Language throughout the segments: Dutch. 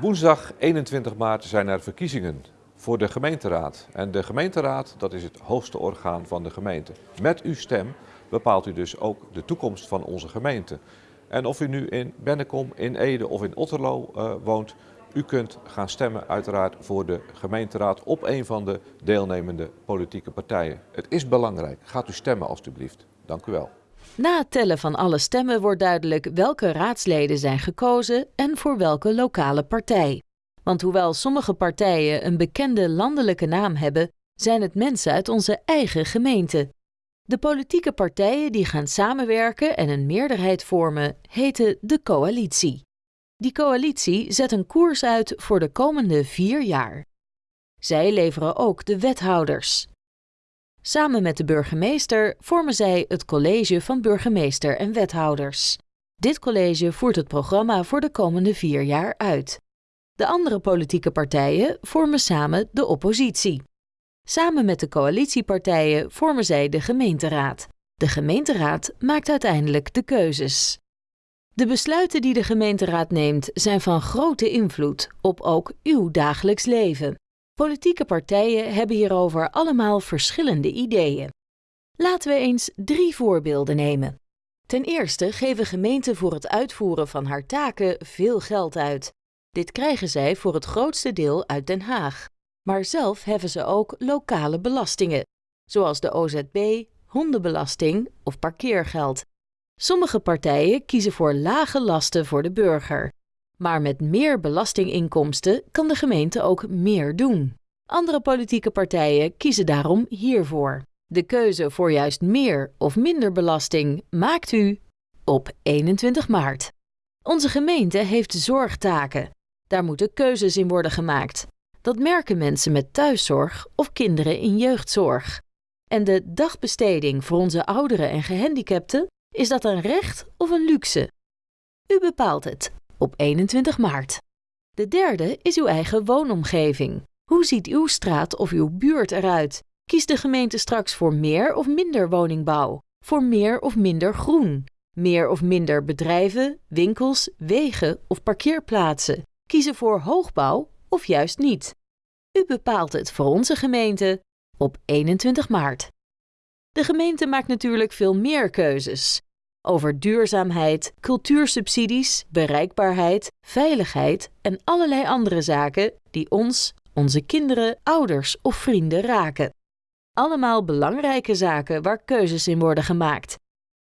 Woensdag 21 maart zijn er verkiezingen voor de gemeenteraad. En de gemeenteraad, dat is het hoogste orgaan van de gemeente. Met uw stem bepaalt u dus ook de toekomst van onze gemeente. En of u nu in Bennekom, in Ede of in Otterlo uh, woont, u kunt gaan stemmen uiteraard voor de gemeenteraad op een van de deelnemende politieke partijen. Het is belangrijk. Gaat u stemmen alstublieft. Dank u wel. Na het tellen van alle stemmen wordt duidelijk welke raadsleden zijn gekozen en voor welke lokale partij. Want hoewel sommige partijen een bekende landelijke naam hebben, zijn het mensen uit onze eigen gemeente. De politieke partijen die gaan samenwerken en een meerderheid vormen, heten de coalitie. Die coalitie zet een koers uit voor de komende vier jaar. Zij leveren ook de wethouders. Samen met de burgemeester vormen zij het college van burgemeester en wethouders. Dit college voert het programma voor de komende vier jaar uit. De andere politieke partijen vormen samen de oppositie. Samen met de coalitiepartijen vormen zij de gemeenteraad. De gemeenteraad maakt uiteindelijk de keuzes. De besluiten die de gemeenteraad neemt zijn van grote invloed op ook uw dagelijks leven. Politieke partijen hebben hierover allemaal verschillende ideeën. Laten we eens drie voorbeelden nemen. Ten eerste geven gemeenten voor het uitvoeren van haar taken veel geld uit. Dit krijgen zij voor het grootste deel uit Den Haag. Maar zelf heffen ze ook lokale belastingen, zoals de OZB, hondenbelasting of parkeergeld. Sommige partijen kiezen voor lage lasten voor de burger. Maar met meer belastinginkomsten kan de gemeente ook meer doen. Andere politieke partijen kiezen daarom hiervoor. De keuze voor juist meer of minder belasting maakt u op 21 maart. Onze gemeente heeft zorgtaken. Daar moeten keuzes in worden gemaakt. Dat merken mensen met thuiszorg of kinderen in jeugdzorg. En de dagbesteding voor onze ouderen en gehandicapten, is dat een recht of een luxe? U bepaalt het op 21 maart. De derde is uw eigen woonomgeving. Hoe ziet uw straat of uw buurt eruit? Kiest de gemeente straks voor meer of minder woningbouw? Voor meer of minder groen? Meer of minder bedrijven, winkels, wegen of parkeerplaatsen? Kiezen voor hoogbouw of juist niet? U bepaalt het voor onze gemeente op 21 maart. De gemeente maakt natuurlijk veel meer keuzes. Over duurzaamheid, cultuursubsidies, bereikbaarheid, veiligheid en allerlei andere zaken die ons, onze kinderen, ouders of vrienden raken. Allemaal belangrijke zaken waar keuzes in worden gemaakt.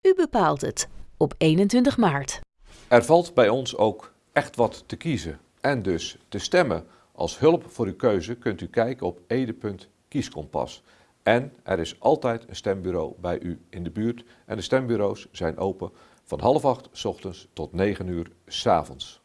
U bepaalt het op 21 maart. Er valt bij ons ook echt wat te kiezen en dus te stemmen. Als hulp voor uw keuze kunt u kijken op ede.kieskompas. En er is altijd een stembureau bij u in de buurt en de stembureaus zijn open van half acht s ochtends tot negen uur s avonds.